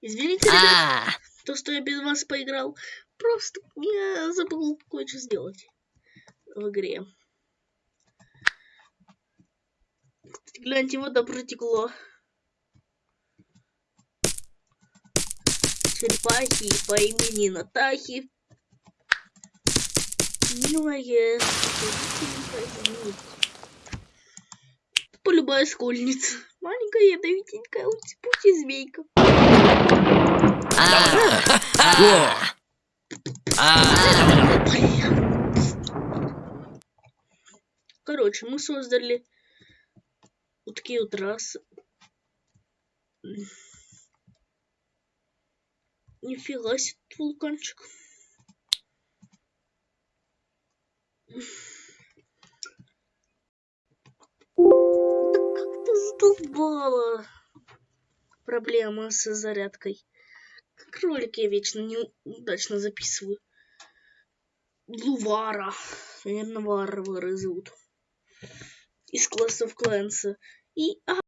Извините, ребят, А, то, что я без вас поиграл. Просто я забыл кое-что сделать в игре. Гляньте, вода протекла. Черепахи по имени Натахи. Милая, полюбая школьница. Маленькая ядовитенькая пути змейка. а. Короче, мы создали вот такие вот расы. Нифига себе вулканчик. Задолбала? Проблема с зарядкой. Как ролик я вечно неудачно записываю. Лувара. Наверное, варвары зовут. Из классов Клэнса. И... А,